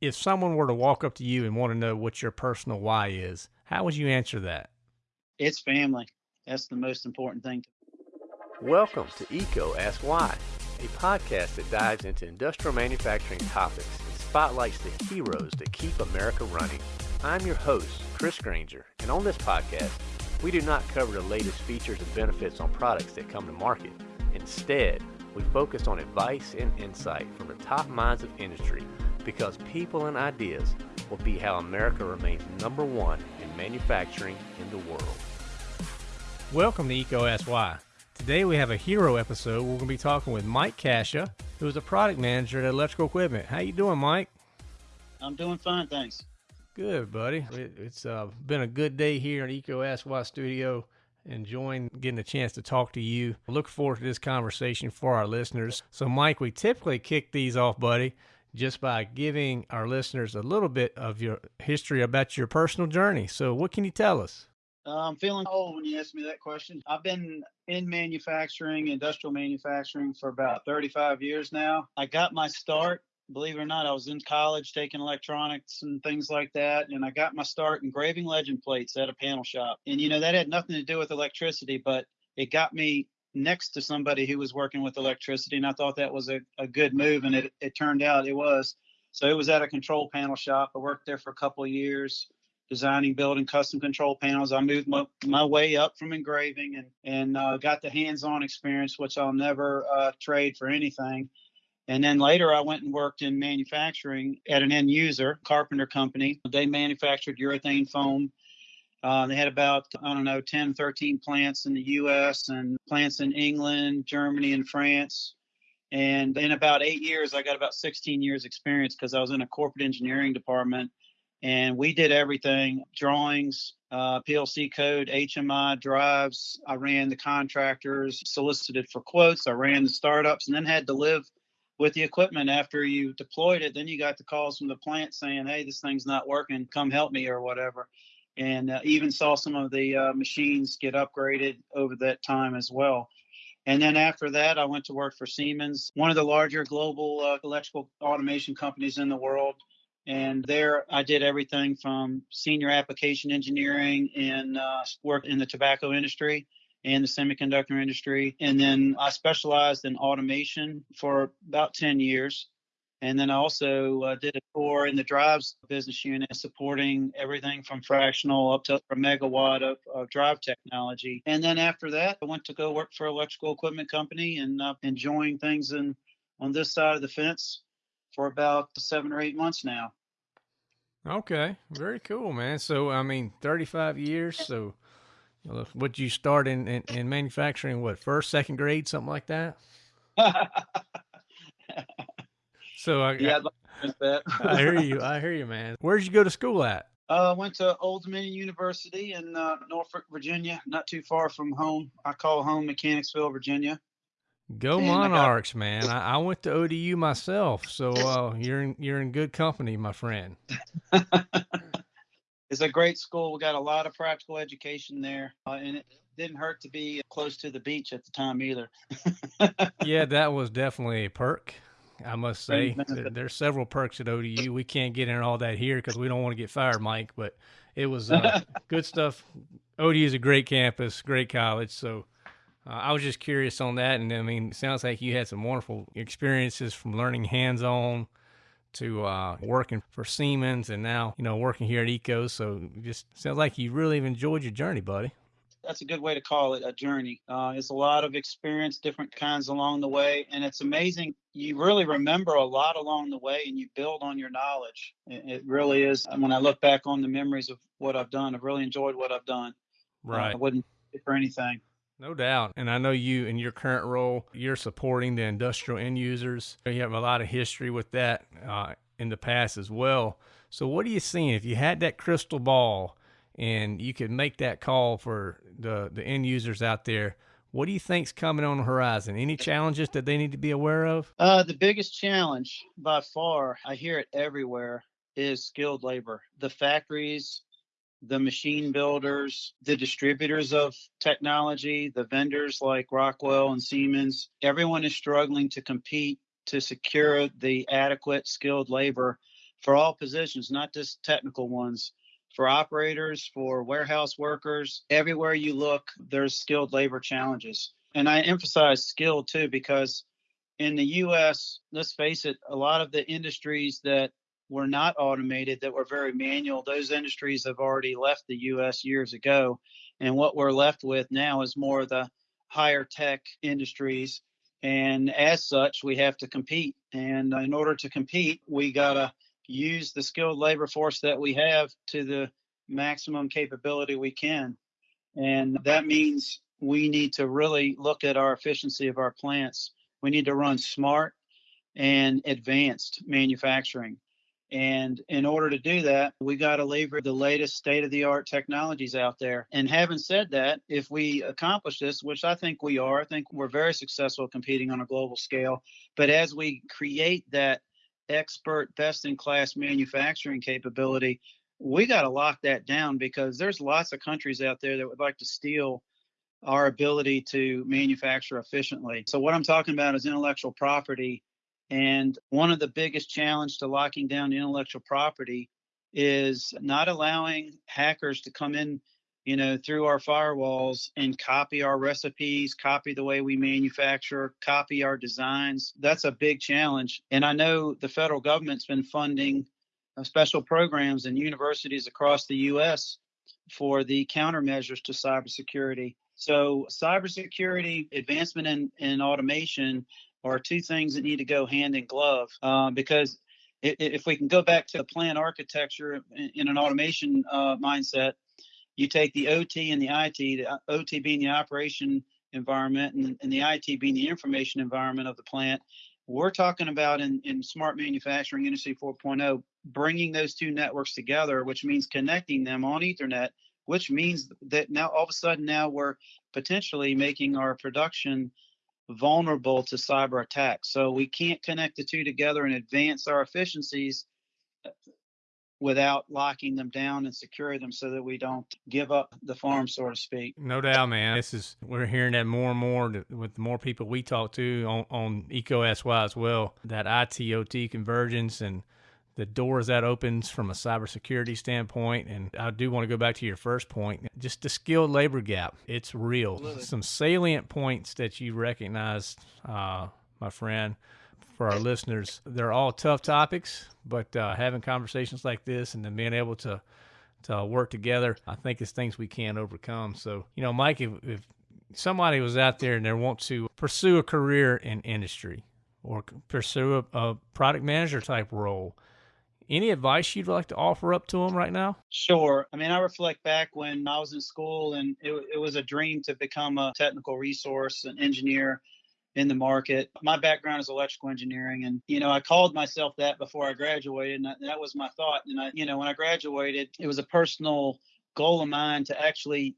if someone were to walk up to you and want to know what your personal why is, how would you answer that? It's family. That's the most important thing. Welcome to EECO Ask Why, a podcast that dives into industrial manufacturing topics and spotlights the heroes that keep America running. I'm your host, Chris Grainger, and on this podcast, we do not cover the latest features and benefits on products that come to market. Instead, we focus on advice and insight from the top minds of industry because people and ideas will be how America remains number one in manufacturing in the world. Welcome to EECO Ask Why. Today we have a hero episode. We're going to be talking with Mike Cascia, who is a product manager at Electrical Equipment. How you doing, Mike? I'm doing fine, thanks. Good, buddy. It, it's uh, been a good day here in EECO Ask Why Studio. Enjoying getting a chance to talk to you. Look forward to this conversation for our listeners. So, Mike, we typically kick these off, buddy, just by giving our listeners a little bit of your history about your personal journey. So, what can you tell us? Uh, I'm feeling old when you ask me that question. I've been in manufacturing, industrial manufacturing for about 35 years now. I got my start, believe it or not, I was in college taking electronics and things like that. And I got my start engraving legend plates at a panel shop. And, you know, that had nothing to do with electricity, but it got me next to somebody who was working with electricity. And I thought that was a, a good move. And it, it turned out it was. So it was at a control panel shop. I worked there for a couple of years designing, building custom control panels. I moved my, my way up from engraving and and uh, got the hands-on experience, which I'll never uh, trade for anything. And then later, I went and worked in manufacturing at an end user Carpenter company. They manufactured urethane foam. Uh, they had about, I don't know, 10, 13 plants in the US and plants in England, Germany, and France. And in about eight years, I got about 16 years experience because I was in a corporate engineering department. And we did everything drawings uh, plc code hmi drives. I ran the contractors solicited for quotes. I ran the startups and then had to live with the equipment after you deployed it. Then you got the calls from the plant saying hey this thing's not working. Come help me or whatever and uh, even saw some of the uh, machines get upgraded over that time as well and then after that, I went to work for Siemens, one of the larger global uh, electrical automation companies in the world. And there I did everything from senior application engineering and uh, work in the tobacco industry and the semiconductor industry. And then I specialized in automation for about 10 years. And then I also uh, did a tour in the drives business unit, supporting everything from fractional up to a megawatt of, of drive technology. And then after that, I went to go work for an electrical equipment company and uh, enjoying things in, on this side of the fence for about seven or eight months now. Okay, very cool, man. So, I mean, 35 years. So, what you start in, in, in manufacturing? What first, second grade, something like that? so, I, yeah, I, I hear you. I hear you, man. Where did you go to school at? I uh, went to Old Dominion University in uh, Norfolk, Virginia, not too far from home. I call home Mechanicsville, Virginia. Go and Monarchs, got... man! I, I, went to ODU myself, so uh, you're in you're in good company, my friend. it's a great school. We got a lot of practical education there, uh, and it didn't hurt to be close to the beach at the time either. yeah, that was definitely a perk. I must say, there's several perks at ODU. We can't get into all that here because we don't want to get fired, Mike. But it was uh, good stuff. ODU is a great campus, great college. So uh, I was just curious on that, and I mean, it sounds like you had some wonderful experiences from learning hands-on to uh, working for Siemens, and now you know working here at EECO. So just sounds like you really have enjoyed your journey, buddy. That's a good way to call it a journey. Uh, it's a lot of experience, different kinds along the way, and it's amazing. You really remember a lot along the way, and you build on your knowledge. It, really is. When I look back on the memories of what I've done, I've really enjoyed what I've done. Right. Uh, I wouldn't for anything. No doubt. And I know you, in your current role, you're supporting the industrial end users. You have a lot of history with that uh, in the past as well. So, what are you seeing? If you had that crystal ball and you could make that call for the, the end users out there, what do you think's coming on the horizon? Any challenges that they need to be aware of? Uh, the biggest challenge by far, I hear it everywhere, is skilled labor. The factories the machine builders, the distributors of technology, the vendors like Rockwell and Siemens, everyone is struggling to compete to secure the adequate skilled labor for all positions, not just technical ones. For operators, for warehouse workers, everywhere you look, there's skilled labor challenges. And I emphasize skilled too, because in the US, let's face it, a lot of the industries that were not automated, that were very manual, those industries have already left the US years ago. And what we're left with now is more of the higher tech industries. And as such, we have to compete. And in order to compete, we got to use the skilled labor force that we have to the maximum capability we can. And that means we need to really look at our efficiency of our plants. We need to run smart and advanced manufacturing. And in order to do that, we got to leverage the latest state of the art technologies out there. And having said that, if we accomplish this, which I think we are, I think we're very successful competing on a global scale. But as we create that expert, best in class manufacturing capability, we got to lock that down because there's lots of countries out there that would like to steal our ability to manufacture efficiently. So, what I'm talking about is intellectual property and one of the biggest challenge to locking down intellectual property is not allowing hackers to come in, you know, through our firewalls and copy our recipes, copy the way we manufacture, copy our designs. That's a big challenge. And I know the federal government's been funding uh, special programs in universities across the US for the countermeasures to cybersecurity. So, cybersecurity, advancement in, in automation are two things that need to go hand in glove uh, because if we can go back to the plant architecture in an automation uh, mindset, you take the OT and the IT, the uh, OT being the operation environment and, and the IT being the information environment of the plant. We're talking about in, in smart manufacturing industry 4.0, bringing those two networks together, which means connecting them on Ethernet, which means that now all of a sudden now we're potentially making our production vulnerable to cyber attacks. So we can't connect the two together and advance our efficiencies without locking them down and secure them so that we don't give up the farm, so to speak. No doubt, man. This is we're hearing that more and more with more people we talk to on, on EECO Ask Why as well. That ITOT convergence and the doors that opens from a cybersecurity standpoint. And I do want to go back to your first point, just the skilled labor gap. It's real. Absolutely. Some salient points that you recognize, uh, my friend, for our listeners. They're all tough topics, but uh, having conversations like this and then being able to to work together, I think it's things we can overcome. So, you know, Mike, if, if somebody was out there and they want to pursue a career in industry or pursue a, a product manager type role, any advice you'd like to offer up to them right now? Sure. I mean, I reflect back when I was in school and it, it was a dream to become a technical resource, an engineer in the market. My background is electrical engineering, and you know, I called myself that before I graduated, and that was my thought. And I, you know, when I graduated, it was a personal goal of mine to actually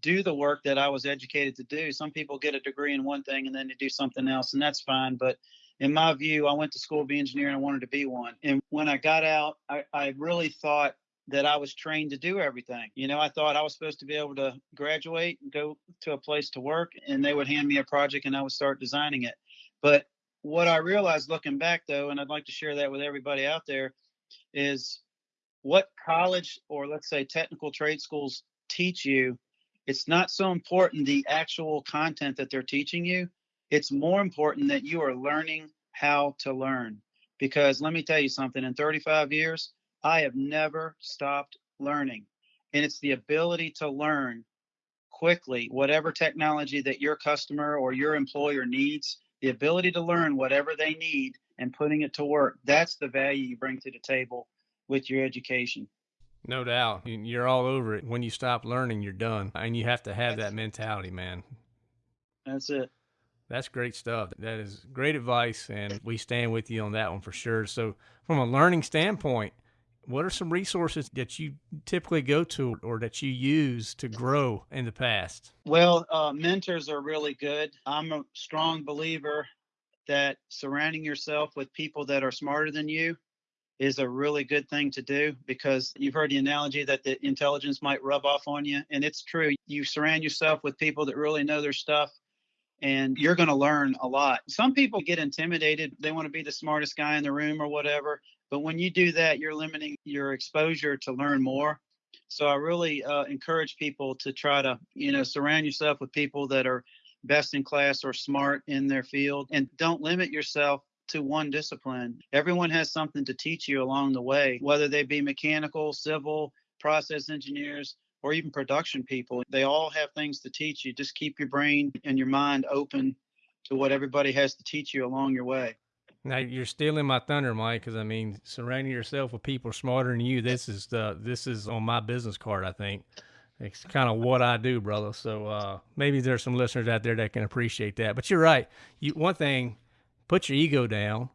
do the work that I was educated to do. Some people get a degree in one thing and then they do something else, and that's fine. But in my view, I went to school to be an engineer and I wanted to be one. And when I got out, I, I really thought that I was trained to do everything. You know, I thought I was supposed to be able to graduate and go to a place to work, and they would hand me a project and I would start designing it. But what I realized looking back, though, and I'd like to share that with everybody out there, is what college or let's say technical trade schools teach you. It's not so important the actual content that they're teaching you it's more important that you are learning how to learn. Because let me tell you something in 35 years, I have never stopped learning. And it's the ability to learn quickly whatever technology that your customer or your employer needs, the ability to learn whatever they need and putting it to work. That's the value you bring to the table with your education. No doubt. You're all over it. When you stop learning, you're done. And you have to have that mentality, man. That's it. That's great stuff. That is great advice, and we stand with you on that one for sure. So, from a learning standpoint, what are some resources that you typically go to or that you use to grow in the past? Well, uh, mentors are really good. I'm a strong believer that surrounding yourself with people that are smarter than you is a really good thing to do because you've heard the analogy that the intelligence might rub off on you. And it's true. You surround yourself with people that really know their stuff and you're going to learn a lot. Some people get intimidated. They want to be the smartest guy in the room or whatever. But when you do that, you're limiting your exposure to learn more. So I really uh, encourage people to try to, you know, surround yourself with people that are best in class or smart in their field and don't limit yourself to one discipline. Everyone has something to teach you along the way, whether they be mechanical, civil, process engineers, or even production people. They all have things to teach you. Just keep your brain and your mind open to what everybody has to teach you along your way. Now you're stealing my thunder, Mike, because I mean, surrounding yourself with people smarter than you. This is the this is on my business card. I think it's kind of what I do, brother. So uh, maybe there's some listeners out there that can appreciate that. But you're right. You one thing put your ego down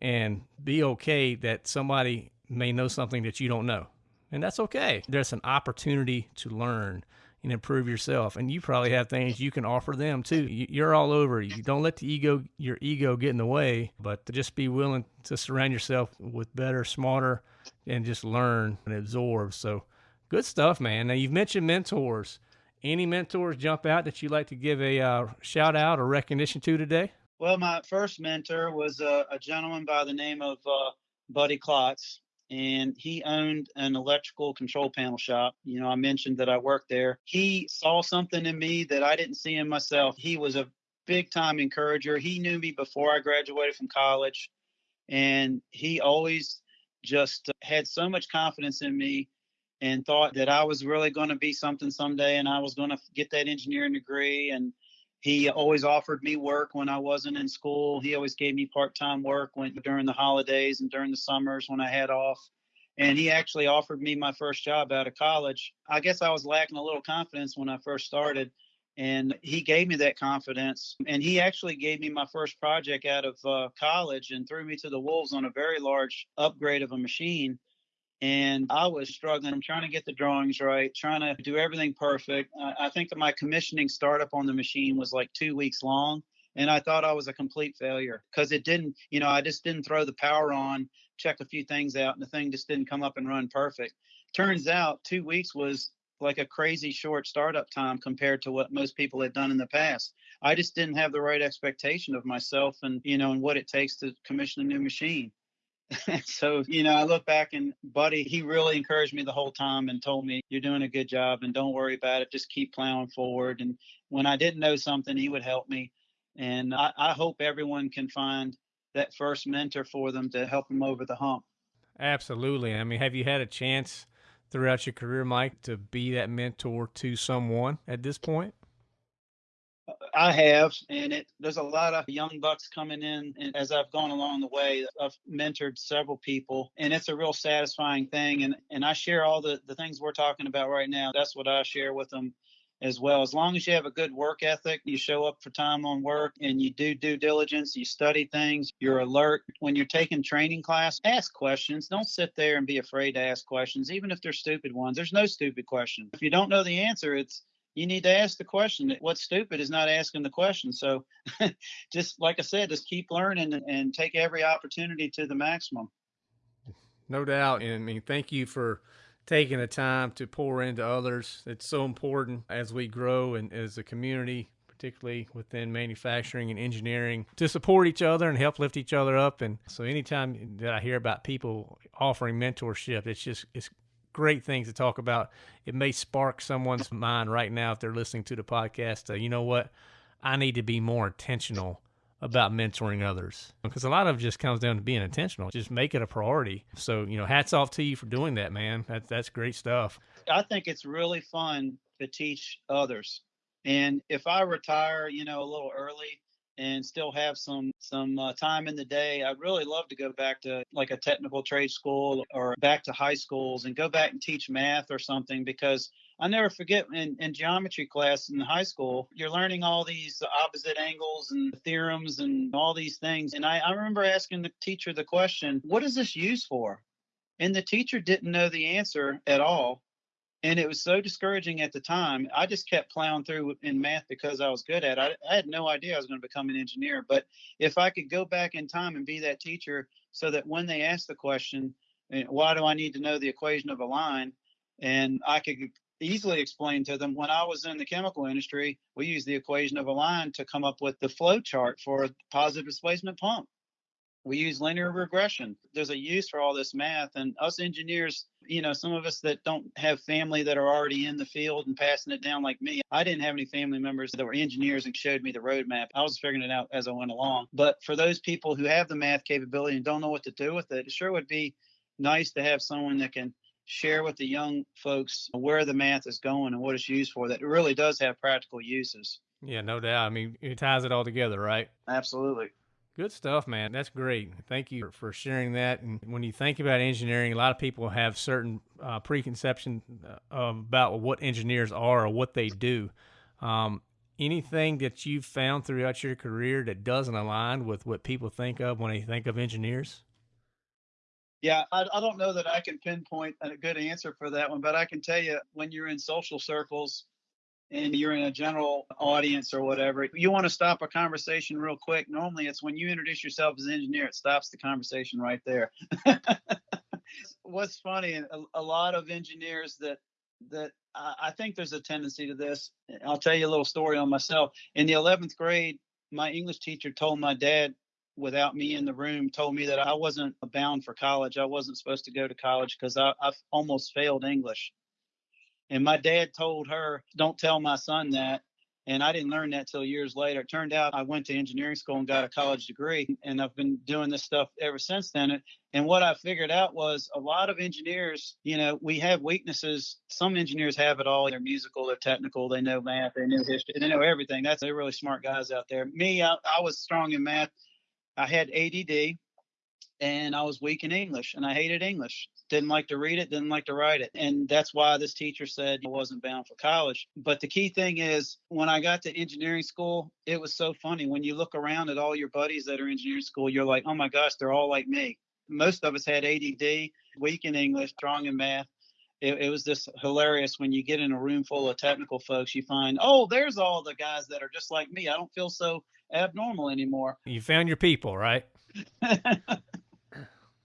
and be okay that somebody may know something that you don't know. And that's okay. There's an opportunity to learn and improve yourself. And you probably have things you can offer them too. You're all over. You don't let the ego, your ego, get in the way, but just be willing to surround yourself with better, smarter, and just learn and absorb. So, good stuff, man. Now you've mentioned mentors. Any mentors jump out that you'd like to give a uh, shout out or recognition to today? Well, my first mentor was a, a gentleman by the name of uh, Buddy Klotz, and he owned an electrical control panel shop. You know, I mentioned that I worked there. He saw something in me that I didn't see in myself. He was a big time encourager. He knew me before I graduated from college, and he always just had so much confidence in me and thought that I was really going to be something someday and I was going to get that engineering degree and he always offered me work when I wasn't in school. He always gave me part-time work when during the holidays and during the summers when I had off. And he actually offered me my first job out of college. I guess I was lacking a little confidence when I first started, and he gave me that confidence. And he actually gave me my first project out of uh, college and threw me to the wolves on a very large upgrade of a machine and I was struggling, trying to get the drawings right, trying to do everything perfect. I, I think that my commissioning startup on the machine was like two weeks long, and I thought I was a complete failure because it didn't, you know, I just didn't throw the power on, check a few things out, and the thing just didn't come up and run perfect. Turns out two weeks was like a crazy short startup time compared to what most people had done in the past. I just didn't have the right expectation of myself and, you know, and what it takes to commission a new machine. so, you know, I look back and Buddy, he really encouraged me the whole time and told me, you're doing a good job and don't worry about it. Just keep plowing forward. And when I didn't know something, he would help me. And I, I hope everyone can find that first mentor for them to help them over the hump. Absolutely. I mean, have you had a chance throughout your career, Mike, to be that mentor to someone at this point? I have, and it there's a lot of young bucks coming in, and as I've gone along the way, I've mentored several people, and it's a real satisfying thing. And and I share all the the things we're talking about right now. That's what I share with them as well. As long as you have a good work ethic, you show up for time on work and you do due diligence, you study things, you're alert. When you're taking training class, ask questions. Don't sit there and be afraid to ask questions, even if they're stupid ones. There's no stupid question. If you don't know the answer, it's you need to ask the question. What's stupid is not asking the question. So, just like I said, just keep learning and take every opportunity to the maximum. No doubt. And I mean, thank you for taking the time to pour into others. It's so important as we grow and as a community, particularly within manufacturing and engineering, to support each other and help lift each other up. And so, anytime that I hear about people offering mentorship, it's just it's great things to talk about. It may spark someone's mind right now if they're listening to the podcast. Uh, you know what? I need to be more intentional about mentoring others because a lot of it just comes down to being intentional. Just make it a priority. So, you know, hats off to you for doing that, man. That's that's great stuff. I think it's really fun to teach others. And if I retire, you know, a little early, and still have some some uh, time in the day. I'd really love to go back to like a technical trade school or back to high schools and go back and teach math or something because I never forget in, in geometry class in high school, you're learning all these opposite angles and theorems and all these things. And I, I remember asking the teacher the question, what is this used for? And the teacher didn't know the answer at all and it was so discouraging at the time. I just kept plowing through in math because I was good at it. I, I had no idea I was going to become an engineer. But if I could go back in time and be that teacher, so that when they ask the question, eh, why do I need to know the equation of a line, and I could easily explain to them when I was in the chemical industry, we used the equation of a line to come up with the flow chart for a positive displacement pump. We use linear regression. There's a use for all this math, and us engineers, you know, some of us that don't have family that are already in the field and passing it down like me. I didn't have any family members that were engineers and showed me the roadmap. I was figuring it out as I went along. But for those people who have the math capability and don't know what to do with it, it sure would be nice to have someone that can share with the young folks where the math is going and what it's used for. That it really does have practical uses. Yeah, no doubt. I mean, it ties it all together, right? Absolutely. Good stuff, man. That's great. Thank you for sharing that. And when you think about engineering, a lot of people have certain uh, preconception uh, about what engineers are or what they do. Um, anything that you've found throughout your career that doesn't align with what people think of when they think of engineers? Yeah, I, I don't know that I can pinpoint a good answer for that one, but I can tell you when you're in social circles, and you're in a general audience or whatever, you want to stop a conversation real quick. Normally, it's when you introduce yourself as an engineer, it stops the conversation right there. What's funny, a, a, lot of engineers that that I think there's a tendency to this. I'll tell you a little story on myself. In the 11th grade, my English teacher told my dad, without me in the room, told me that I wasn't bound for college. I wasn't supposed to go to college because I, I almost failed English. And my dad told her, don't tell my son that. And I didn't learn that till years later. It turned out I went to engineering school and got a college degree, and I've been doing this stuff ever since then. And what I figured out was a lot of engineers, you know, we have weaknesses. Some engineers have it all. They're musical, they're technical, they know math, they know history, they know everything. That's they're really smart guys out there. Me, I, I was strong in math. I had ADD, and I was weak in English, and I hated English didn't like to read it, didn't like to write it. And that's why this teacher said I wasn't bound for college. But the key thing is when I got to engineering school, it was so funny. When you look around at all your buddies that are in engineering school, you're like, oh my gosh, they're all like me. Most of us had ADD, weak in English, strong in math. It, it, was just hilarious when you get in a room full of technical folks, you find, oh, there's all the guys that are just like me. I don't feel so abnormal anymore. You found your people, right?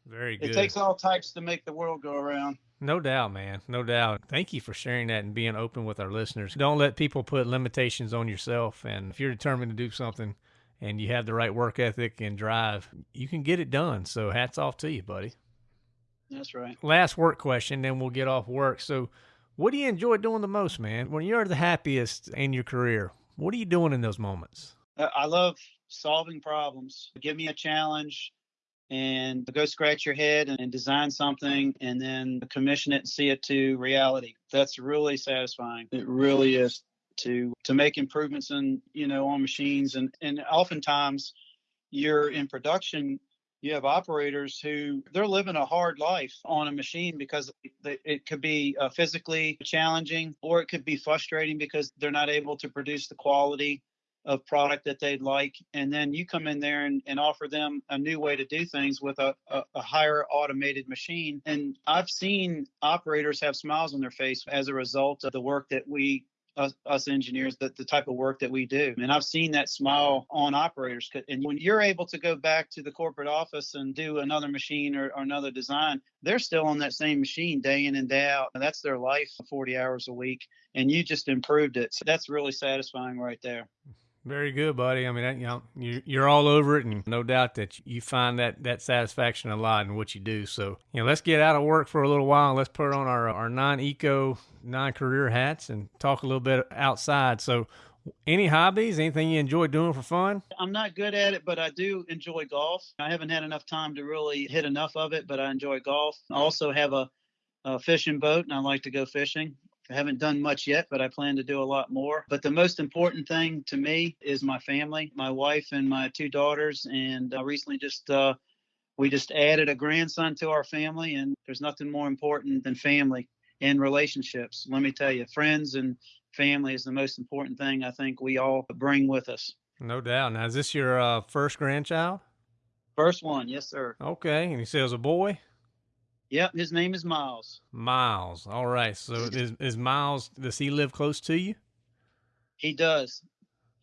Very good. It takes all types to make the world go around. No doubt, man. No doubt. Thank you for sharing that and being open with our listeners. Don't let people put limitations on yourself. And if you're determined to do something and you have the right work ethic and drive, you can get it done. So hats off to you, buddy. That's right. Last work question, then we'll get off work. So, what do you enjoy doing the most, man? When you're the happiest in your career, what are you doing in those moments? Uh, I love solving problems. Give me a challenge and go scratch your head and design something and then commission it and see it to reality. That's really satisfying. It really is to to make improvements in you know on machines and and oftentimes you're in production you have operators who they're living a hard life on a machine because it could be uh, physically challenging or it could be frustrating because they're not able to produce the quality of product that they'd like and then you come in there and, and offer them a new way to do things with a, a, a, higher automated machine. And i've seen operators have smiles on their face as a result of the work that we us, us engineers the, the type of work that we do. And i've seen that smile on operators and when you're able to go back to the corporate office and do another machine or, or another design they're still on that same machine day in and day out. And that's their life 40 hours a week and you just improved it. So that's really satisfying right there very good, buddy. I mean, you know, you're all over it, and no doubt that you find that that satisfaction a lot in what you do. So, you know, let's get out of work for a little while and let's put on our our non-EECO, non-career hats and talk a little bit outside. So, any hobbies? Anything you enjoy doing for fun? I'm not good at it, but I do enjoy golf. I haven't had enough time to really hit enough of it, but I enjoy golf. I also have a, a fishing boat, and I like to go fishing. I haven't done much yet, but I plan to do a lot more. But the most important thing to me is my family, my wife and my two daughters. And I recently just, uh, we just added a grandson to our family, and there's nothing more important than family and relationships. Let me tell you, friends and family is the most important thing I think we all bring with us. No doubt. Now, is this your uh, first grandchild? First one, yes, sir. Okay. And he says a boy? Yep, his name is Miles. Miles. All right. So is, is Miles, does he live close to you? He does.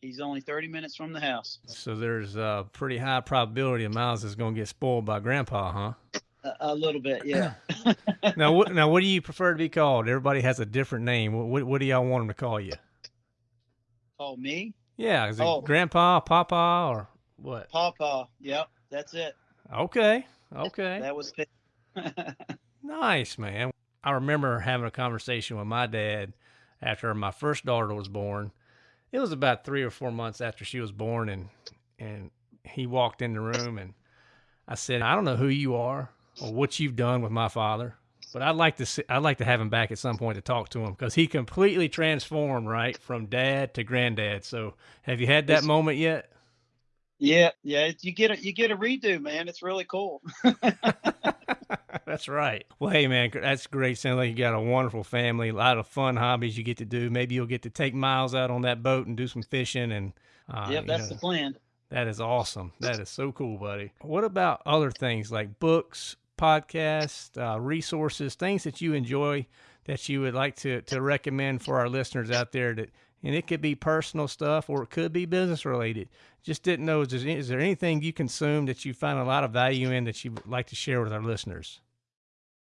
He's only 30 minutes from the house. So there's a pretty high probability of Miles is going to get spoiled by Grandpa, huh? A, a little bit, yeah. now, what, now, what do you prefer to be called? Everybody has a different name. What, what do y'all want him to call you? Call me? Yeah, is it oh. Grandpa, Papa, or what? Papa. Yep, that's it. Okay. Okay. That was nice, man. I remember having a conversation with my dad after my first daughter was born. It was about three or four months after she was born, and and he walked in the room, and I said, "I don't know who you are or what you've done with my father, but I'd like to see, I'd like to have him back at some point to talk to him because he completely transformed, right, from dad to granddad. So, have you had that it's, moment yet? Yeah, yeah. You get a you get a redo, man. It's really cool. that's right. Well, hey, man, that's great. Sounds like you got a wonderful family, a lot of fun hobbies you get to do. Maybe you'll get to take Miles out on that boat and do some fishing. And uh, yep, that's know, the plan. That is awesome. That is so cool, buddy. What about other things like books, podcasts, uh, resources, things that you enjoy that you would like to to recommend for our listeners out there that and it could be personal stuff or it could be business related. Just didn't know is there, is there anything you consume that you find a lot of value in that you would like to share with our listeners?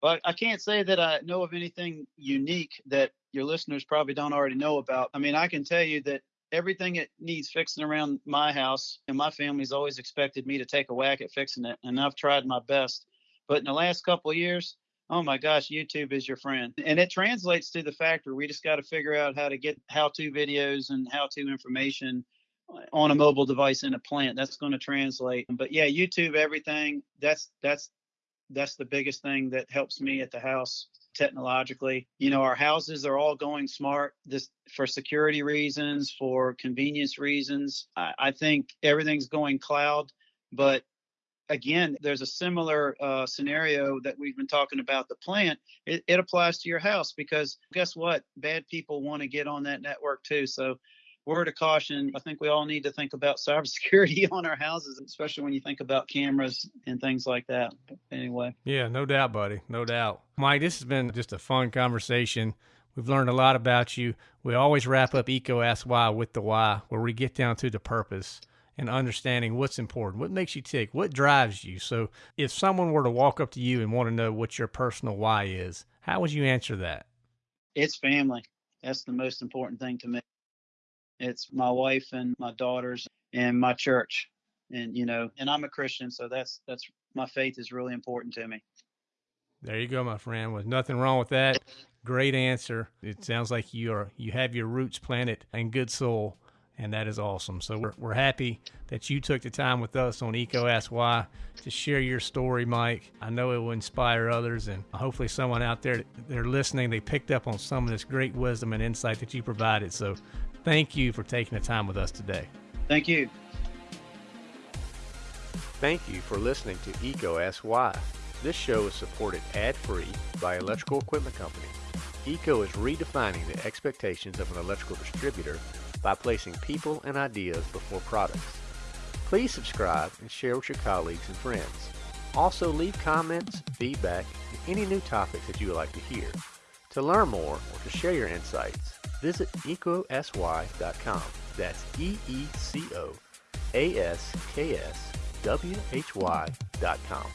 Well, I can't say that I know of anything unique that your listeners probably don't already know about. I mean, I can tell you that everything that needs fixing around my house and my family's always expected me to take a whack at fixing it, and I've tried my best. But in the last couple years, oh my gosh, YouTube is your friend. And it translates to the factor. We just got to figure out how to get how to videos and how to information on a mobile device in a plant. That's going to translate. But yeah, YouTube, everything. That's that's that's the biggest thing that helps me at the house technologically. You know, our houses are all going smart this for security reasons, for convenience reasons. I, I think everything's going cloud, but again, there's a similar uh, scenario that we've been talking about the plant. It, it applies to your house because guess what? Bad people want to get on that network too. So word of caution, I think we all need to think about cybersecurity on our houses, especially when you think about cameras and things like that. Anyway. Yeah, no doubt, buddy. No doubt. Mike, this has been just a fun conversation. We've learned a lot about you. We always wrap up EECO Ask Why with the why, where we get down to the purpose and understanding what's important, what makes you tick, what drives you. So, if someone were to walk up to you and want to know what your personal why is, how would you answer that? It's family. That's the most important thing to me. It's my wife and my daughters and my church. And you know, and I'm a Christian, so that's that's my faith is really important to me. There you go, my friend. With nothing wrong with that. Great answer. It sounds like you are you have your roots planted in good soul, and that is awesome. So we're we're happy that you took the time with us on EECO Ask Why to share your story, Mike. I know it will inspire others, and hopefully someone out there they're listening, they picked up on some of this great wisdom and insight that you provided. So Thank you for taking the time with us today. Thank you. Thank you for listening to EECO Ask Why. This show is supported ad-free by Electrical Equipment Company. EECO is redefining the expectations of an electrical distributor by placing people and ideas before products. Please subscribe and share with your colleagues and friends. Also leave comments, feedback, and any new topics that you would like to hear. To learn more or to share your insights, visit eecoaskwhy.com. That's E E C O A S K S W H Y.com.